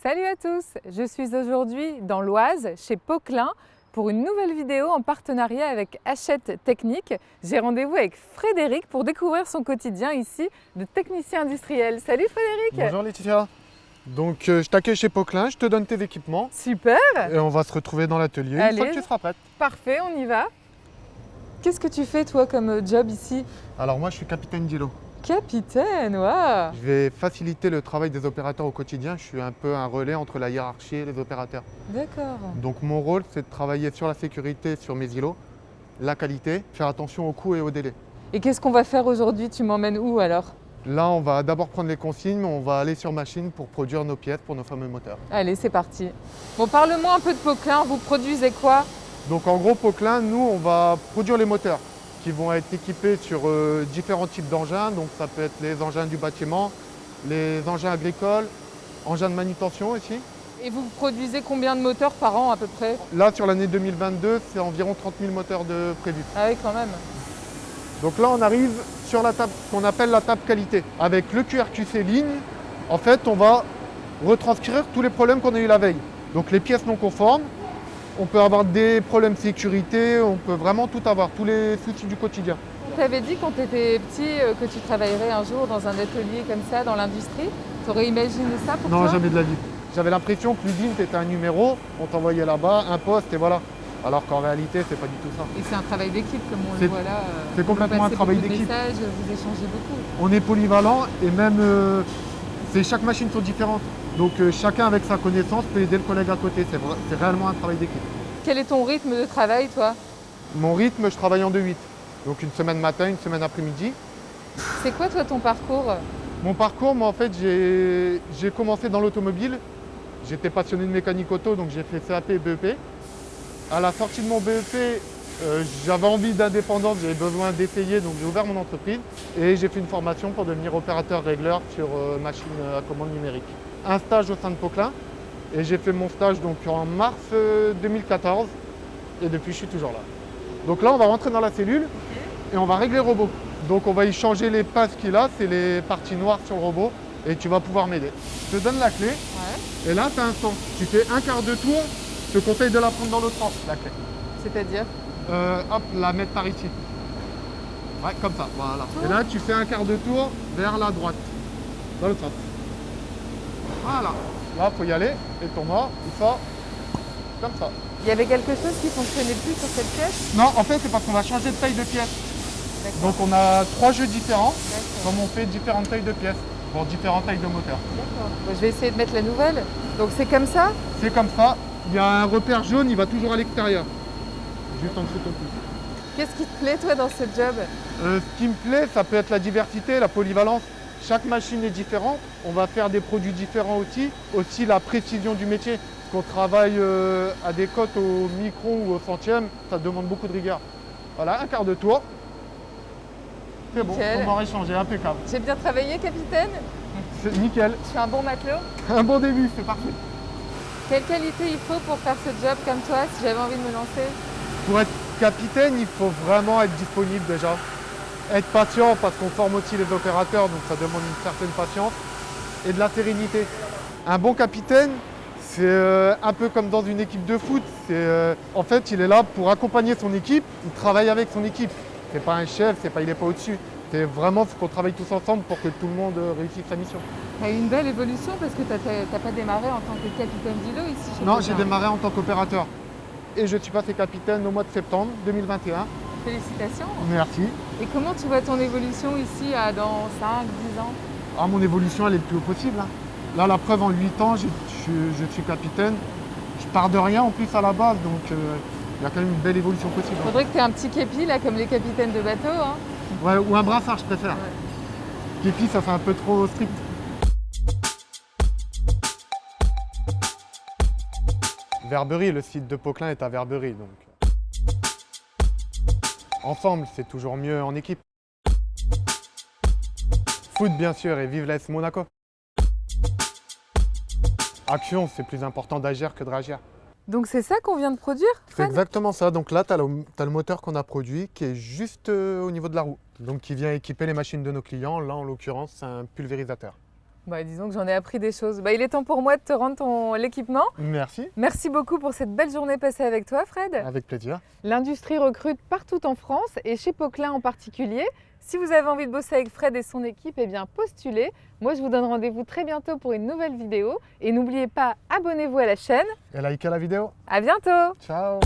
Salut à tous, je suis aujourd'hui dans l'Oise, chez Poquelin, pour une nouvelle vidéo en partenariat avec Hachette Technique. J'ai rendez-vous avec Frédéric pour découvrir son quotidien ici de technicien industriel. Salut Frédéric Bonjour Laetitia Donc euh, je t'accueille chez Poquelin, je te donne tes équipements Super et on va se retrouver dans l'atelier une fois que tu seras prête. Parfait, on y va Qu'est-ce que tu fais toi comme euh, job ici? Alors moi je suis capitaine d'îlot. Capitaine, waouh Je vais faciliter le travail des opérateurs au quotidien, je suis un peu un relais entre la hiérarchie et les opérateurs. D'accord. Donc mon rôle c'est de travailler sur la sécurité sur mes îlots, la qualité, faire attention aux coûts et aux délais. Et qu'est-ce qu'on va faire aujourd'hui? Tu m'emmènes où alors? Là on va d'abord prendre les consignes, on va aller sur machine pour produire nos pièces pour nos fameux moteurs. Allez, c'est parti. Bon, parle-moi un peu de Poquelin, vous produisez quoi? Donc en gros Poquelin, nous on va produire les moteurs qui vont être équipés sur euh, différents types d'engins. Donc ça peut être les engins du bâtiment, les engins agricoles, engins de manutention aussi. Et vous produisez combien de moteurs par an à peu près? Là sur l'année 2022, c'est environ 30 000 moteurs de prévus. Ah oui, quand même. Donc là on arrive sur la table qu'on appelle la table qualité. Avec le QRQC ligne, en fait on va retranscrire tous les problèmes qu'on a eu la veille. Donc les pièces non conformes, on peut avoir des problèmes de sécurité, on peut vraiment tout avoir, tous les soucis du quotidien. Tu avais dit quand tu étais petit euh, que tu travaillerais un jour dans un atelier comme ça, dans l'industrie. Tu aurais imaginé ça pour Non, toi? jamais de la vie. J'avais l'impression que l'usine c'était un numéro, on t'envoyait là-bas, un poste et voilà. Alors qu'en réalité, c'est pas du tout ça. Et c'est un travail d'équipe comme on le C'est- voit là. euh, c'est complètement un travail d'équipe. vous échangez beaucoup. On est polyvalent et même euh, c'est chaque machine sont différentes. Donc euh, chacun avec sa connaissance peut aider le collègue à côté. C'est réellement un travail d'équipe. Quel est ton rythme de travail, toi? Mon rythme, je travaille en 2-8. Donc une semaine matin, une semaine après-midi. C'est quoi, toi, ton parcours? Mon parcours, moi en fait, j'ai j'ai commencé dans l'automobile. J'étais passionné de mécanique auto, donc j'ai fait CAP et BEP. À la sortie de mon BEP, euh, j'avais envie d'indépendance, j'avais besoin d'essayer, donc j'ai ouvert mon entreprise et j'ai fait une formation pour devenir opérateur régleur sur euh, machine à commande numérique. Un stage au sein de Poquelin et j'ai fait mon stage donc en mars euh, 2014 et depuis je suis toujours là. Donc là on va rentrer dans la cellule et on va régler le robot. Donc on va y changer les passes qu'il a, c'est les parties noires sur le robot et tu vas pouvoir m'aider. Je te donne la clé Ouais. et là tu as un sens. Tu fais un quart de tour, je te conseille de la prendre dans l'autre sens, la clé. C'est-à-dire Euh, hop, la mettre par ici. Ouais, comme ça, voilà. Et là tu fais un quart de tour vers la droite, dans l'autre sens. Voilà. Là faut y aller et ton mort, il sort comme ça. Il y avait quelque chose qui fonctionnait plus sur cette pièce? Non, en fait c'est parce qu'on va changer de taille de pièce. Donc on a trois jeux différents, comme on fait différentes tailles de pièces pour différentes tailles de moteurs. D'accord. Je vais essayer de mettre la nouvelle. Donc c'est comme ça? C'est comme ça, il y a un repère jaune, il va toujours à l'extérieur. Juste en dessous de ton pouce. Qu'est-ce qui te plaît, toi, dans ce job? Euh, ce qui me plaît, ça peut être la diversité, la polyvalence. Chaque machine est différente, on va faire des produits différents aussi. Aussi la précision du métier. Qu'on travaille euh, à des cotes au micron ou au centième, ça demande beaucoup de rigueur. Voilà, un quart de tour. C'est bon, on va échanger, impeccable. J'ai bien travaillé, capitaine C'est nickel. Je suis un bon matelot Un bon début, c'est parfait. Quelle qualité il faut pour faire ce job comme toi, si j'avais envie de me lancer? Pour être capitaine, il faut vraiment être disponible déjà. Être patient parce qu'on forme aussi les opérateurs, donc ça demande une certaine patience. Et de la sérénité. Un bon capitaine, c'est euh, un peu comme dans une équipe de foot. Euh, en fait, il est là pour accompagner son équipe, il travaille avec son équipe. C'est pas un chef, c'est pas, il n'est pas au-dessus. C'est vraiment faut qu'on travaille tous ensemble pour que tout le monde euh, réussisse sa mission. Tu as eu une belle évolution parce que tu n'as pas démarré en tant que capitaine d'îlot ici chez Non, j'ai démarré en tant qu'opérateur. Et je suis passé capitaine au mois de septembre 2021. Félicitations Merci. Et comment tu vois ton évolution ici dans 5, 10 ans? Ah, mon évolution, elle est le plus haut possible. hein. Là, la preuve, en 8 ans, je, suis- je suis capitaine. Je pars de rien en plus à la base, donc euh, il y a quand même une belle évolution possible. hein. Faudrait que tu aies un petit képi là comme les capitaines de bateau. Hein. Ouais, ou un brassard, je préfère. Képi, ça fait un peu trop strict. Verberie, le site de Poquelin est à Verberie, donc. Ensemble, c'est toujours mieux en équipe. Foot, bien sûr, et vive l'AS Monaco. Action, c'est plus important d'agir que de réagir. Donc c'est ça qu'on vient de produire C'est exactement ça. Donc là, tu as, le moteur qu'on a produit qui est juste euh, au niveau de la roue. Donc qui vient équiper les machines de nos clients. Là, en l'occurrence, c'est un pulvérisateur. Bah, disons que j'en ai appris des choses. Bah, il est temps pour moi de te rendre ton l'équipement. Merci, Merci beaucoup pour cette belle journée passée avec toi, Fred. avec plaisir. L'industrie recrute partout en France et chez Poquelin en particulier. Si vous avez envie de bosser avec Fred et son équipe, eh bien postulez. Moi, je vous donne rendez-vous très bientôt pour une nouvelle vidéo. Et n'oubliez pas, abonnez-vous à la chaîne. Et likez la vidéo. À bientôt Ciao